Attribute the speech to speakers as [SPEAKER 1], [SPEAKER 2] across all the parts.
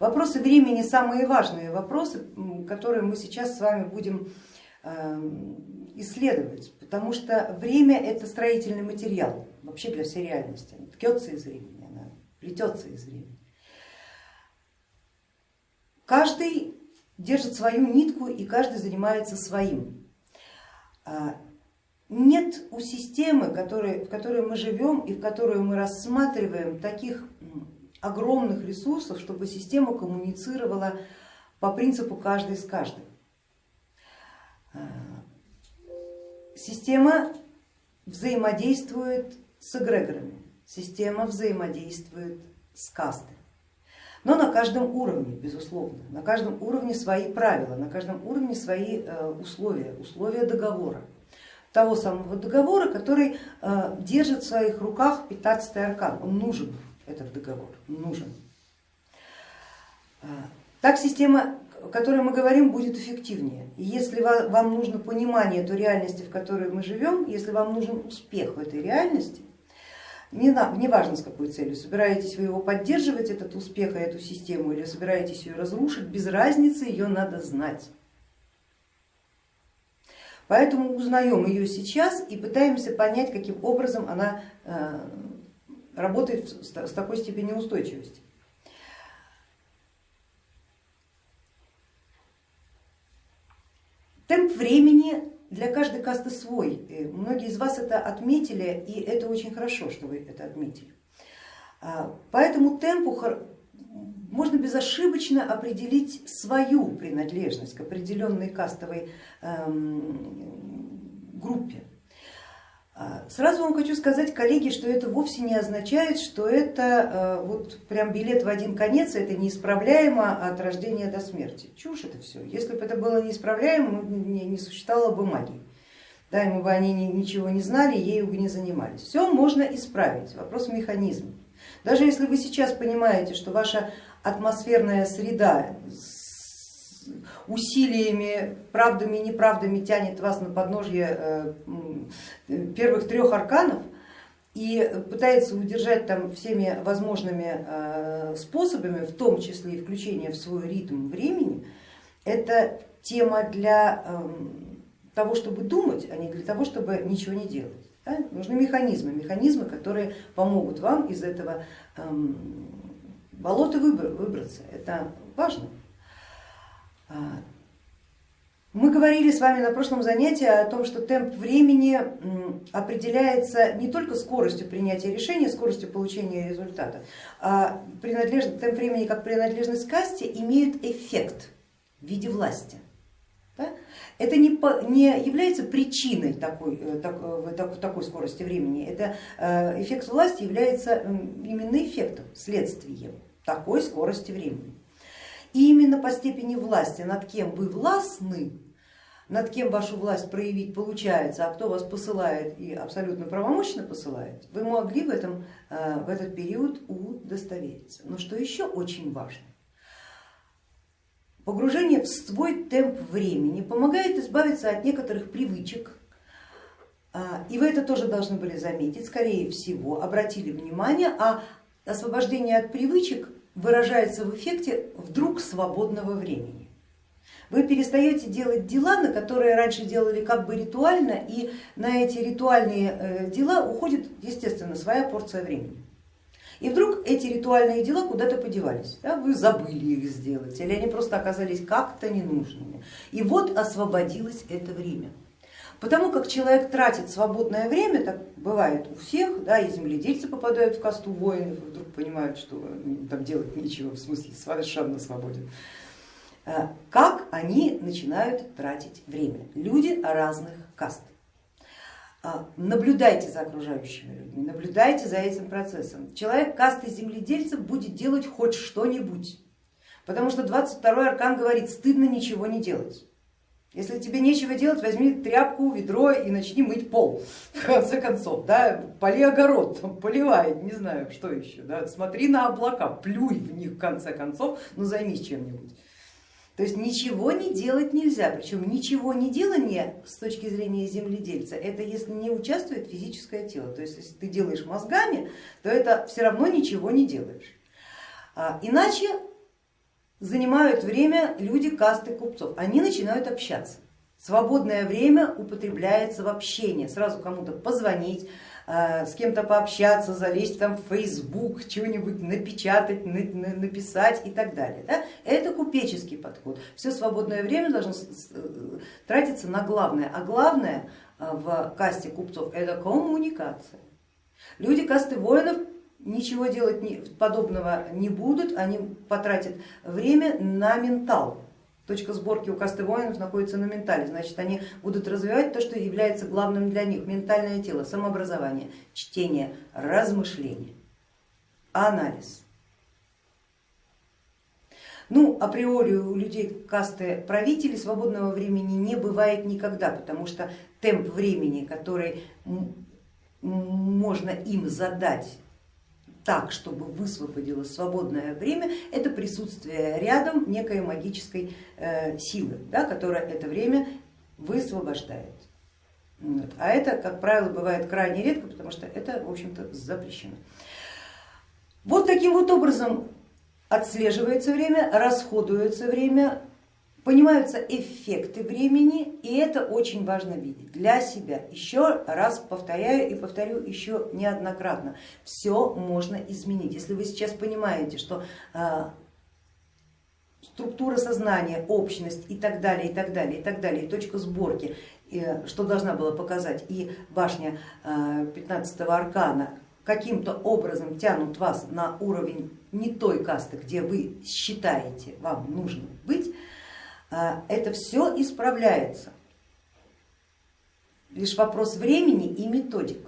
[SPEAKER 1] Вопросы времени самые важные вопросы, которые мы сейчас с вами будем эм, исследовать, потому что время это строительный материал вообще для всей реальности, она ткется из времени, она плетется из времени. Каждый держит свою нитку и каждый занимается своим. А, нет у системы, в которой мы живем и в которую мы рассматриваем таких огромных ресурсов, чтобы система коммуницировала по принципу каждый с каждым. А, система взаимодействует с эгрегорами, система взаимодействует с кастой. Но на каждом уровне, безусловно, на каждом уровне свои правила, на каждом уровне свои э, условия, условия договора. Того самого договора, который э, держит в своих руках 15 аркан, он нужен, этот договор, нужен. Э, так система, о которой мы говорим, будет эффективнее. И если вам нужно понимание той реальности, в которой мы живем, если вам нужен успех в этой реальности, не, не важно с какой целью, собираетесь вы его поддерживать, этот успех и эту систему, или собираетесь ее разрушить, без разницы, ее надо знать. Поэтому узнаем ее сейчас и пытаемся понять, каким образом она э, работает с такой степенью устойчивости. Темп времени для каждой касты свой. Многие из вас это отметили, и это очень хорошо, что вы это отметили. А, по этому темпу можно безошибочно определить свою принадлежность к определенной кастовой эм, группе. А, сразу вам хочу сказать, коллеги, что это вовсе не означает, что это э, вот прям билет в один конец, это неисправляемо от рождения до смерти. Чушь это все. Если бы это было неисправляемо, не, существовало бы магии. Да, мы бы они ничего не знали, ею бы не занимались. Все можно исправить, вопрос в механизме. Даже если вы сейчас понимаете, что ваша атмосферная среда усилиями, правдами и неправдами тянет вас на подножье э, первых трех арканов и пытается удержать там всеми возможными э, способами, в том числе и включение в свой ритм времени, это тема для эм, того, чтобы думать, а не для того, чтобы ничего не делать. Да? Нужны механизмы, механизмы, которые помогут вам из этого эм, болота выбраться. Это важно. А, мы говорили с вами на прошлом занятии о том, что темп времени определяется не только скоростью принятия решения, скоростью получения результата, а темп времени как принадлежность касте имеет эффект в виде власти. Да? Это не, не является причиной такой, э, так, так, такой скорости времени, это э, эффект власти является именно эффектом, следствием такой скорости времени. И именно по степени власти, над кем вы властны, над кем вашу власть проявить получается, а кто вас посылает и абсолютно правомочно посылает, вы могли в, этом, э, в этот период удостовериться. Но что еще очень важно, погружение в свой темп времени помогает избавиться от некоторых привычек, а, и вы это тоже должны были заметить, скорее всего, обратили внимание, а освобождение от привычек выражается в эффекте вдруг свободного времени. Вы перестаете делать дела, на которые раньше делали как бы ритуально, и на эти ритуальные э, дела уходит, естественно, своя порция времени. И вдруг эти ритуальные дела куда-то подевались, да? вы забыли их сделать, или они просто оказались как-то ненужными. И вот освободилось это время. Потому как человек тратит свободное время, так бывает у всех, да, и земледельцы попадают в касту воинов, вдруг понимают, что там делать нечего, в смысле совершенно свободен. Э, как они начинают тратить время? Люди разных каст. Э, наблюдайте за окружающими людьми, наблюдайте за этим процессом. Человек касты земледельцев будет делать хоть что-нибудь, потому что 22 аркан говорит, стыдно ничего не делать. Если тебе нечего делать, возьми тряпку, ведро и начни мыть пол, в конце концов, да, поли огород, поливай, не знаю, что еще, да, смотри на облака, плюй в них в конце концов, но займись чем-нибудь. То есть ничего не делать нельзя, причем ничего не делание с точки зрения земледельца, это если не участвует физическое тело, то есть если ты делаешь мозгами, то это все равно ничего не делаешь. А, иначе занимают время люди касты купцов, они начинают общаться. Свободное время употребляется в общение, сразу кому-то позвонить, э, с кем-то пообщаться, залезть там в Facebook, чего-нибудь напечатать, написать и так далее. Да? Это купеческий подход. Все свободное время должно тратиться на главное, а главное э, в касте купцов это коммуникация. Люди касты воинов ничего делать подобного не будут, они потратят время на ментал Точка сборки у касты воинов находится на ментале, значит они будут развивать то, что является главным для них, ментальное тело, самообразование, чтение, размышление, анализ. Ну, априори у людей касты правителей свободного времени не бывает никогда, потому что темп времени, который можно им задать так, чтобы высвободилось свободное время, это присутствие рядом некой магической э, силы, да, которая это время высвобождает. Вот. А это, как правило, бывает крайне редко, потому что это, в общем-то, запрещено. Вот таким вот образом отслеживается время, расходуется время, понимаются эффекты времени, и это очень важно видеть для себя. Еще раз повторяю и повторю еще неоднократно, все можно изменить. Если вы сейчас понимаете, что а, структура сознания, общность и так далее, и так далее, и так далее, и точка сборки, что должна была показать и башня 15 а, аркана, каким-то образом тянут вас на уровень не той касты, где вы считаете вам нужно быть, это все исправляется. Лишь вопрос времени и методик.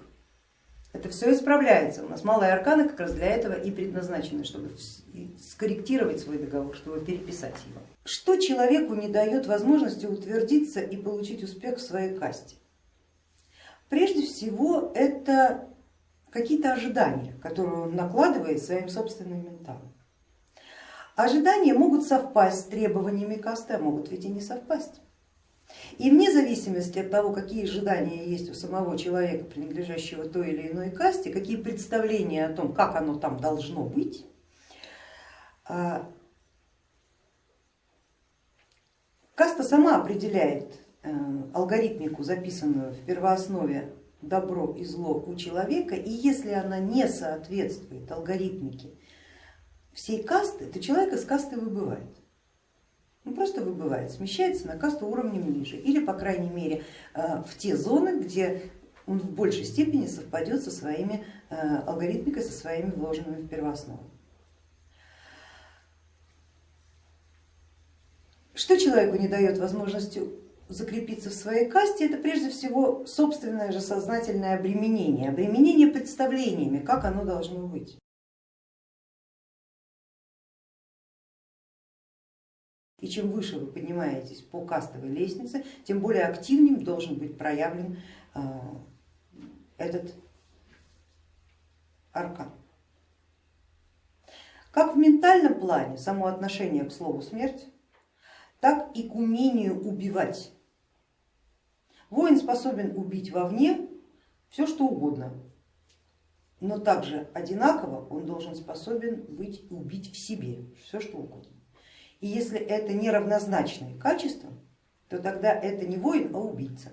[SPEAKER 1] Это все исправляется. У нас малые арканы как раз для этого и предназначены, чтобы скорректировать свой договор, чтобы переписать его. Что человеку не дает возможности утвердиться и получить успех в своей касте? Прежде всего это какие-то ожидания, которые он накладывает своим собственным менталом. Ожидания могут совпасть с требованиями касты, а могут ведь и не совпасть. И вне зависимости от того, какие ожидания есть у самого человека, принадлежащего той или иной касте, какие представления о том, как оно там должно быть, а, каста сама определяет э, алгоритмику, записанную в первооснове добро и зло у человека, и если она не соответствует алгоритмике всей касты, то человек из касты выбывает. Ну, просто выбывает, смещается на касту уровнем ниже или по крайней мере э, в те зоны, где он в большей степени совпадет со своими э, алгоритмикой, со своими вложенными в первооснову. Что человеку не дает возможности закрепиться в своей касте, это прежде всего собственное же сознательное обременение, обременение представлениями, как оно должно быть. И чем выше вы поднимаетесь по кастовой лестнице, тем более активнее должен быть проявлен э, этот аркан. Как в ментальном плане само отношение к слову смерть, так и к умению убивать. Воин способен убить вовне все что угодно, но также одинаково он должен способен быть убить в себе все что угодно. И если это неравнозначные качества, то тогда это не воин, а убийца.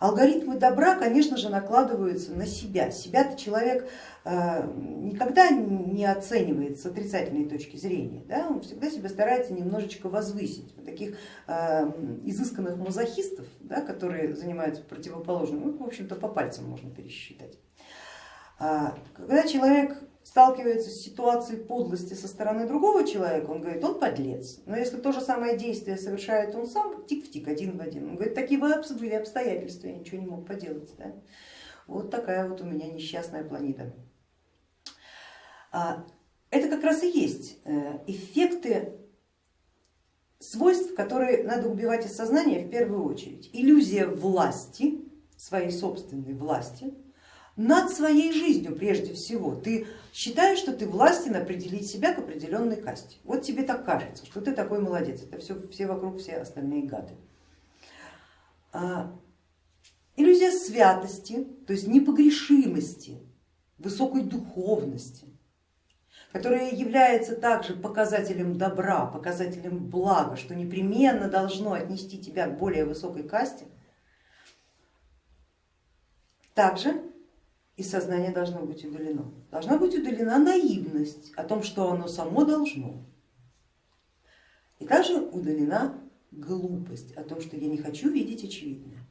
[SPEAKER 1] Алгоритмы добра, конечно же, накладываются на себя. Себя-то человек э, никогда не оценивает с отрицательной точки зрения, да? он всегда себя старается немножечко возвысить. Вот таких э, изысканных мазохистов, да, которые занимаются противоположным, ну, в общем-то по пальцам можно пересчитать. А, когда человек сталкивается с ситуацией подлости со стороны другого человека, он говорит, он подлец. Но если то же самое действие совершает он сам, тик в тик, один в один, он говорит, такие были обстоятельства, я ничего не мог поделать. Да? Вот такая вот у меня несчастная планета. А, это как раз и есть э, эффекты свойств, которые надо убивать из сознания в первую очередь. Иллюзия власти, своей собственной власти, над своей жизнью прежде всего. Ты считаешь, что ты властен определить себя к определенной касте. Вот тебе так кажется, что ты такой молодец, это все, все вокруг, все остальные гады. А, иллюзия святости, то есть непогрешимости высокой духовности, которая является также показателем добра, показателем блага, что непременно должно отнести тебя к более высокой касте, также из сознания должно быть удалено. Должна быть удалена наивность о том, что оно само должно. И также удалена глупость о том, что я не хочу видеть очевидное.